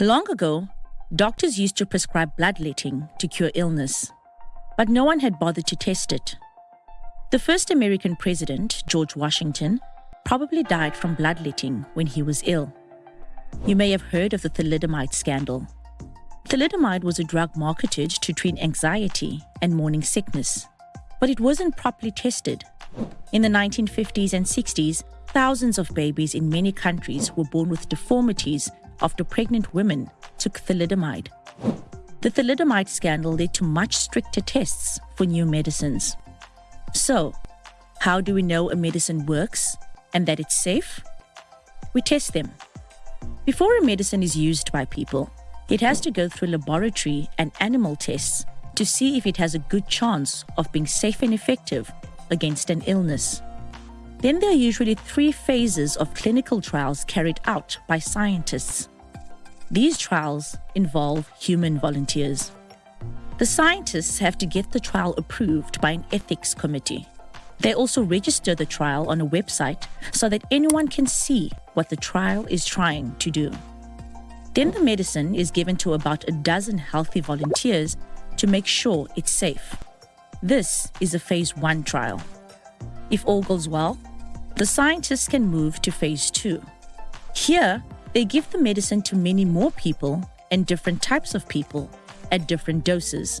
Long ago, doctors used to prescribe bloodletting to cure illness, but no one had bothered to test it. The first American president, George Washington, probably died from bloodletting when he was ill. You may have heard of the thalidomide scandal. Thalidomide was a drug marketed to treat anxiety and morning sickness, but it wasn't properly tested. In the 1950s and 60s, thousands of babies in many countries were born with deformities after pregnant women took thalidomide. The thalidomide scandal led to much stricter tests for new medicines. So, how do we know a medicine works and that it's safe? We test them. Before a medicine is used by people, it has to go through laboratory and animal tests to see if it has a good chance of being safe and effective against an illness. Then there are usually three phases of clinical trials carried out by scientists. These trials involve human volunteers. The scientists have to get the trial approved by an ethics committee. They also register the trial on a website so that anyone can see what the trial is trying to do. Then the medicine is given to about a dozen healthy volunteers to make sure it's safe. This is a phase 1 trial. If all goes well, the scientists can move to phase two. Here, they give the medicine to many more people and different types of people at different doses.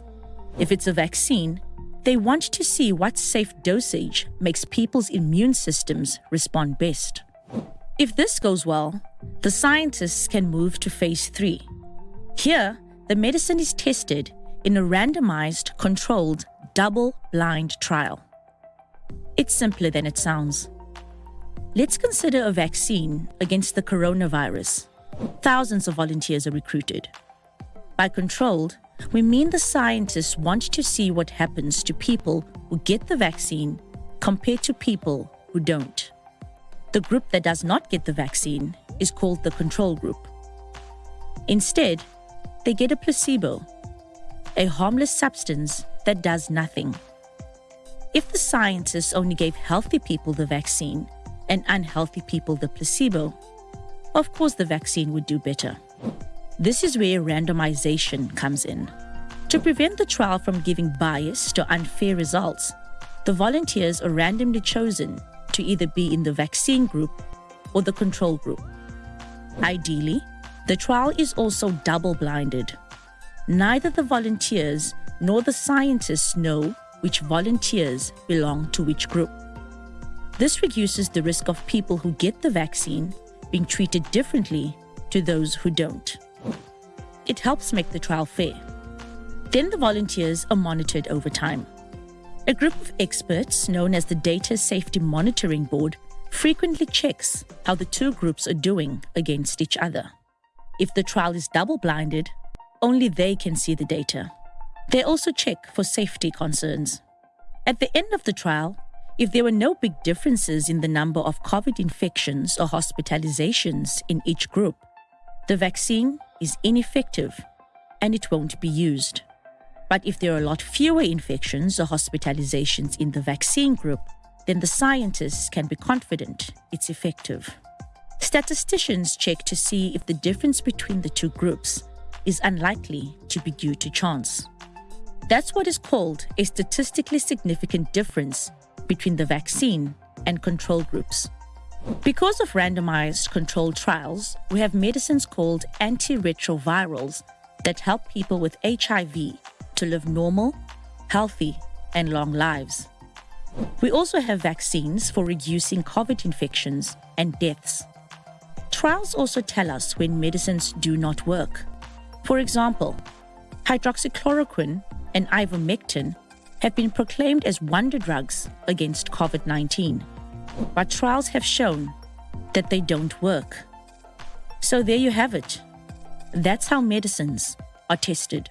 If it's a vaccine, they want to see what safe dosage makes people's immune systems respond best. If this goes well, the scientists can move to phase three. Here, the medicine is tested in a randomized, controlled, double blind trial. It's simpler than it sounds. Let's consider a vaccine against the coronavirus. Thousands of volunteers are recruited. By controlled, we mean the scientists want to see what happens to people who get the vaccine compared to people who don't. The group that does not get the vaccine is called the control group. Instead, they get a placebo, a harmless substance that does nothing. If the scientists only gave healthy people the vaccine, and unhealthy people the placebo, of course the vaccine would do better. This is where randomization comes in. To prevent the trial from giving bias to unfair results, the volunteers are randomly chosen to either be in the vaccine group or the control group. Ideally, the trial is also double blinded. Neither the volunteers nor the scientists know which volunteers belong to which group. This reduces the risk of people who get the vaccine being treated differently to those who don't. It helps make the trial fair. Then the volunteers are monitored over time. A group of experts, known as the Data Safety Monitoring Board, frequently checks how the two groups are doing against each other. If the trial is double blinded, only they can see the data. They also check for safety concerns. At the end of the trial, if there were no big differences in the number of COVID infections or hospitalizations in each group, the vaccine is ineffective and it won't be used. But if there are a lot fewer infections or hospitalizations in the vaccine group, then the scientists can be confident it's effective. Statisticians check to see if the difference between the two groups is unlikely to be due to chance. That's what is called a statistically significant difference between the vaccine and control groups. Because of randomized controlled trials, we have medicines called antiretrovirals that help people with HIV to live normal, healthy, and long lives. We also have vaccines for reducing COVID infections and deaths. Trials also tell us when medicines do not work. For example, hydroxychloroquine and ivermectin have been proclaimed as wonder drugs against COVID 19. But trials have shown that they don't work. So there you have it. That's how medicines are tested.